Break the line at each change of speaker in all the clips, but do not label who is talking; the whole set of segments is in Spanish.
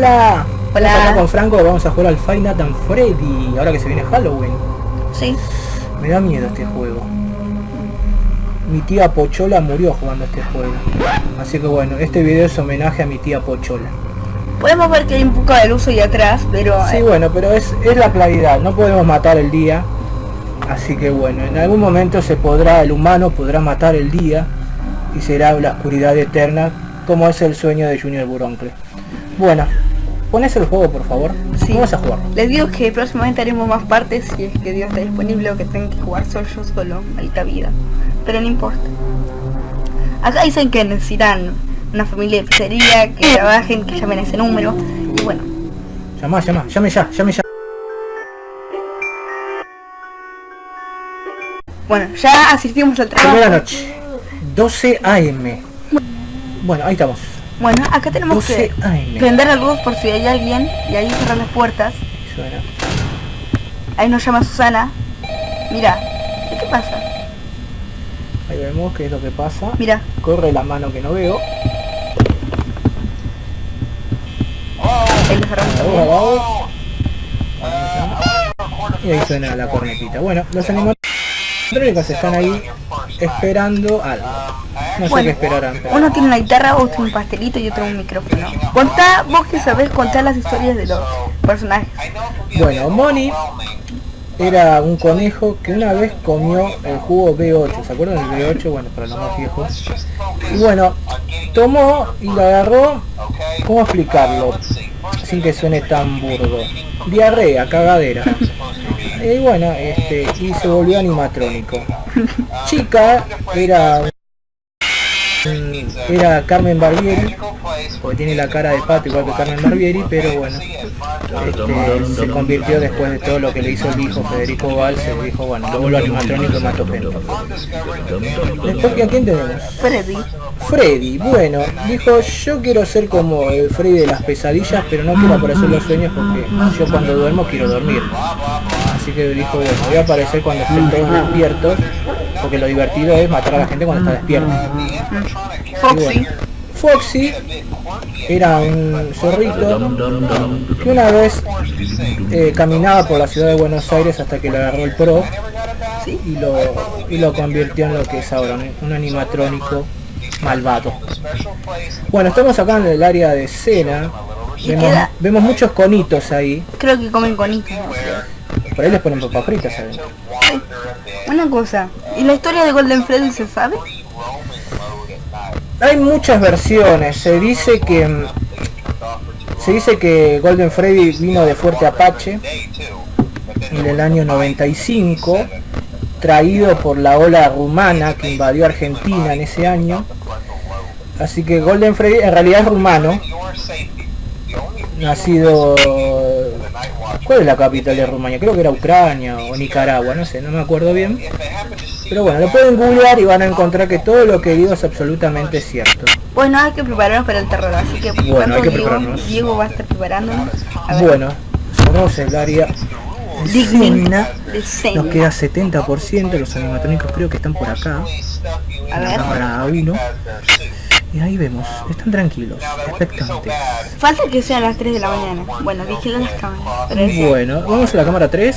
Hola.
Hola.
Estamos acá con Franco, vamos a jugar al Five Nights at Freddy, ahora que se viene Halloween.
Sí.
Me da miedo este juego. Mi tía Pochola murió jugando este juego. Así que bueno, este video es homenaje a mi tía Pochola.
Podemos ver que hay un poco de luz ahí atrás, pero...
Sí,
eh,
bueno, pero es, es la claridad, no podemos matar el día. Así que bueno, en algún momento se podrá, el humano podrá matar el día y será la oscuridad eterna, como es el sueño de Junior Buroncle. Bueno, pones el juego por favor.
Sí.
Vamos a jugar.
Les digo que próximamente haremos más partes si es que Dios está disponible o que tengan que jugar solo yo solo, maldita vida. Pero no importa. Acá dicen que necesitan una familia de pizzería, que trabajen, que llamen a ese número. Y bueno,
Llama, llama, llame ya, llame ya.
bueno, ya asistimos al trabajo.
Primera noche. 12 AM. Bueno, ahí estamos.
Bueno, acá tenemos
12
que
AM.
prender la luz por si hay alguien y ahí cerrar las puertas.
Suena.
Ahí nos llama Susana. Mira, ¿qué pasa?
Ahí vemos qué es lo que pasa.
Mira,
Corre la mano que no veo.
ahí lo cerramos también.
Y ahí suena la cornetita. Bueno, los animatrónicos están ahí esperando algo. No sé
Bueno,
qué esperarán. pero-
Uno tiene una guitarra, otro un pastelito y otro un micrófono. Contá, vos que sabés contar las historias de los personajes.
Bueno, Moni era un conejo que una vez comió el jugo B8. ¿Se acuerdan del B8? Bueno, para los más viejos. Y bueno, tomó y lo agarró. ¿Cómo explicarlo? Sin que suene tan burdo. Diarrea, cagadera. Y bueno, este, y se volvió animatrónico. Chica era era Carmen Barbieri, porque tiene la cara de pato igual que Carmen Barbieri, pero bueno, este, se convirtió después de todo lo que le hizo el hijo Federico Valls, se dijo, bueno, lo vuelvo animatrónico y mato gente. Después, ¿a quién tenemos?
Freddy.
Freddy, bueno, dijo yo quiero ser como el Freddy de las pesadillas, pero no quiero aparecer los sueños porque yo cuando duermo quiero dormir. Así que dijo, bueno, voy a aparecer cuando estén todos despiertos, porque lo divertido es matar a la gente cuando está despierta. Y
Foxy.
Foxy era un zorrito que una vez eh, caminaba por la ciudad de Buenos Aires hasta que le agarró el pro y lo, y lo convirtió en lo que es ahora, un- animatrónico malvado. Bueno, estamos acá en el área de Vemos,
queda-
vemos muchos conitos ahí.
Creo que comen conitos.
Por ahí les ponen papas fritas adentro.
Una cosa, ¿y la historia de Golden Freddy se sabe?
Hay muchas versiones. Se dice que se dice que Golden Freddy vino de Fuerte Apache en el año 95, traído por la ola rumana que invadió Argentina en ese año. Así que Golden Freddy en realidad es rumano, nacido ¿Cuál es la capital de Rumania? Creo que era Ucrania o Nicaragua, no sé, no me acuerdo bien. Pero bueno, lo pueden googlear y van a encontrar que todo lo que digo es absolutamente cierto.
Bueno, hay que prepararnos para el terror, así que
Bueno,
¿cuánto
hay que
Diego,
prepararnos.
Diego va a estar preparándonos. A ver,
Bueno, cerramos el área digna. Nos queda 70%, los animatrónicos creo que están por acá.
A ver,
cámara 1. Y ahí vemos, están tranquilos, expectantes.
falta que sean las 3 de la mañana. Bueno, vigilan las cámaras. Pero
Bueno, vamos a la cámara 3.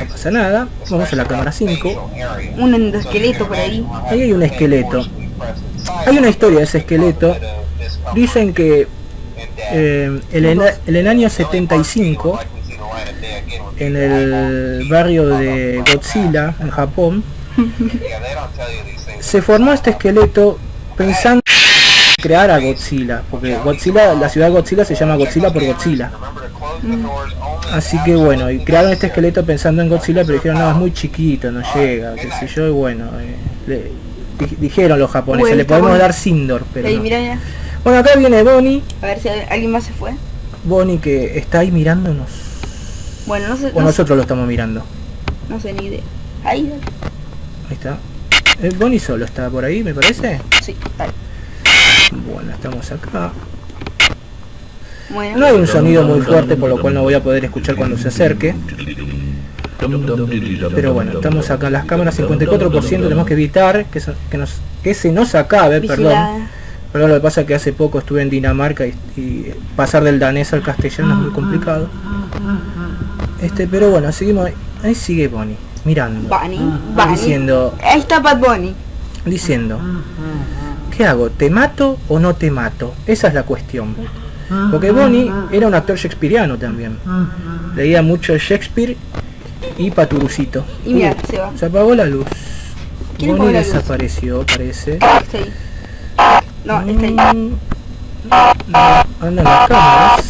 No pasa nada. Vamos a la cámara 5.
un endoesqueleto por ahí.
Ahí hay un esqueleto. Hay una historia de ese esqueleto. Dicen que eh, en, el, en el año 75, en el barrio de Godzilla, en Japón, se formó este esqueleto pensando en crear a Godzilla, porque Godzilla, la ciudad de Godzilla se llama Godzilla por Godzilla. Así que bueno, y crearon este esqueleto pensando en Godzilla, pero dijeron, no, es muy chiquito, no llega, qué sé yo, y bueno, eh, le- di- dijeron los japoneses, le podemos
bueno.
dar Sindor, pero
Ahí,
no. Bueno, acá viene Bonnie,
A ver si alguien más se fue.
Bonnie que está ahí mirándonos,
Bueno, no sé,
o
no,
nosotros lo estamos mirando.
no sé ni idea. Ahí, dale.
Ahí está. Eh, Bonnie solo está por ahí, me parece.
sí, dale.
Bueno, estamos acá.
Bueno,
No hay un sonido muy fuerte, por lo cual no voy a poder escuchar cuando se acerque. Pero bueno, estamos acá en las cámaras 54%, tenemos que evitar que, se- que, nos, que se nos acabe, perdón. Pero lo que pasa es que hace poco estuve en Dinamarca y, y pasar del danés al castellano es muy complicado. Este, pero bueno, seguimos. Ahí, ahí sigue Bonnie, mirando.
Bunny, Bunny.
Diciendo,
Ahí está Bad Bunny.
diciendo, ¿qué hago? ¿Te mato o no te mato? Esa es la cuestión. Porque Bonnie era un actor shakespeariano también. Leía mucho Shakespeare y Paturucito.
Y mira, se va.
Se apagó la luz.
¿Quién
Bonnie
apagó la luz?
desapareció, parece.
Está ahí. No, está ahí.
Mm, no, andan las cámaras.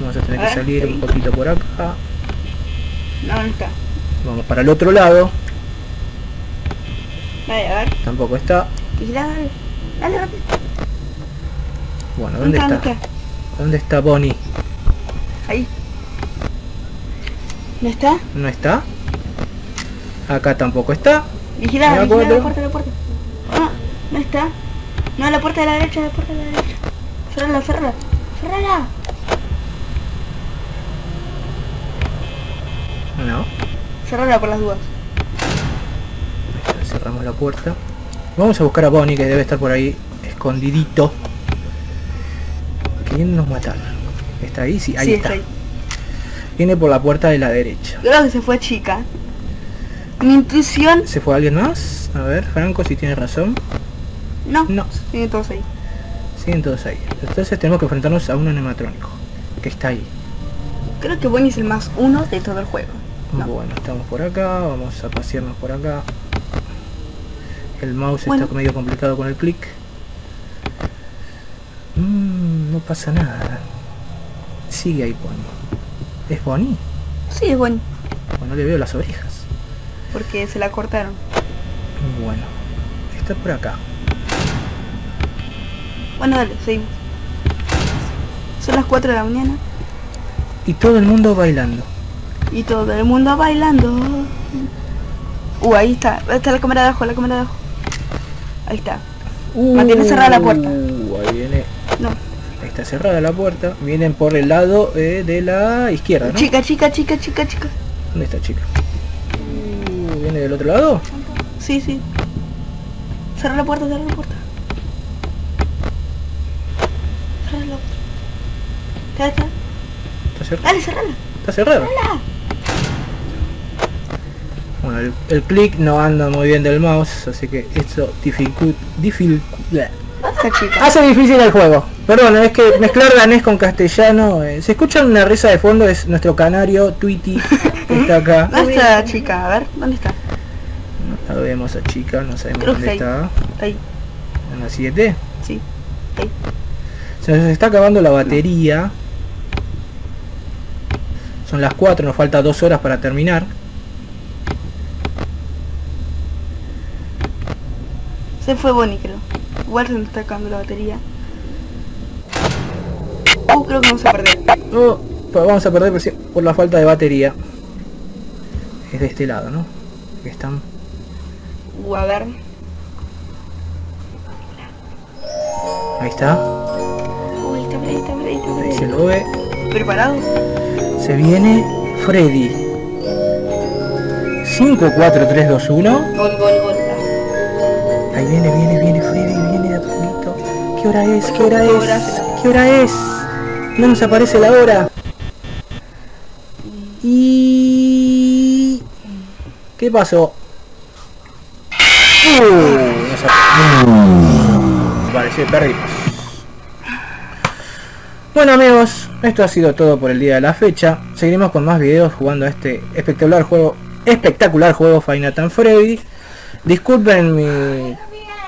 Vamos a tener que
A ver,
salir un poquito por acá.
No, no está.
Vamos para el otro lado.
Dale, a ver.
Tampoco está.
Dale. Dale, rápido.
Bueno, ¿dónde
¿Dónde
está?
está?
¿Dónde está Bonnie?
Ahí. ¿No está?
¿No está? Acá tampoco está.
Vigila, vigila la puerta, la puerta. No, no está. No, la puerta de la derecha, la puerta de la derecha. Cerrala, cerrala. Cerrala.
No.
Cerrala por las dudas.
Cerramos la puerta. Vamos a buscar a Bonnie que debe estar por ahí escondidito. Queriéndonos matar. ¿Está ahí? Sí, ahí
sí,
está.
ahí.
Viene por la puerta de la derecha.
Creo que se fue chica. Mi intuición.
¿Se fue alguien más? A ver, Franco, si tiene razón.
No.
No,
Tiene todos ahí.
siguen todos ahí. Entonces tenemos que enfrentarnos a un animatrónico. Que está ahí.
Creo que Bonnie es el más uno de todo el juego. No.
Bueno, estamos por acá, vamos a pasearnos por acá. El mouse
Bueno.
está medio complicado con el clic. Mm, no pasa nada. Sigue ahí Bonnie. ¿Es Bonnie?
Sí, es Bonnie.
Bueno, le veo las orejas.
Porque se la cortaron.
Bueno, está por acá.
Bueno, dale, seguimos. Son las 4 de la mañana
Y todo el mundo bailando.
y todo el mundo bailando. Uh, ahí está. Está la cámara de abajo, la cámara de abajo. Ahí está. Mantiene cerrada la puerta.
Uh, ahí viene.
No.
Ahí está cerrada la puerta. Vienen por el lado eh, de la izquierda, ¿no?
Chica, chica, chica, chica, chica.
¿Dónde está chica? Uh, ¿Viene del otro lado?
Sí, sí. Cerra la puerta, cerra la puerta. Cerra la puerta. ¿Está,
cerrada?
Dale, cerrala.
¿Está cerrada?
Cerrala.
Bueno, el, el clic no anda muy bien del mouse, así que eso dificu- dificu- bleh.
Esta chica.
hace difícil el juego. Perdón, es que mezclar danés con castellano. eh, Se escucha una risa de fondo, es nuestro canario Tweety que está acá.
¿Dónde está la chica? A ver, ¿dónde está?
No la vemos a chica, no sabemos
Creo
dónde está.
Ahí,
En la 7.
sí. Ahí.
Se nos está acabando la batería. Son las 4, nos falta 2 horas para terminar.
Se fue Bonnie, creo. Igual se nos está acabando la batería. Uh, creo que vamos a perder.
No, pues vamos a perder por la falta de batería. Es de este lado, ¿no? Que están.
Uh, a ver.
Ahí está.
Uy, está por ahí, está por ahí, está por
Ahí se lo ve.
¿Preparado?
Se viene Freddy. 5, 4, 3, 2, 1.
Gol, gol, gol.
Viene, viene, viene Freddy, viene de a poquito. ¿Qué hora es? ¿Qué hora
¿Qué
es? ¿Qué hora es? No nos aparece la hora. Y... ¿Qué pasó? Uh, que perdimos. Bueno amigos, esto ha sido todo por el día de la fecha. Seguiremos con más videos jugando a este espectacular juego, espectacular juego Nights at Freddy. Disculpen mi,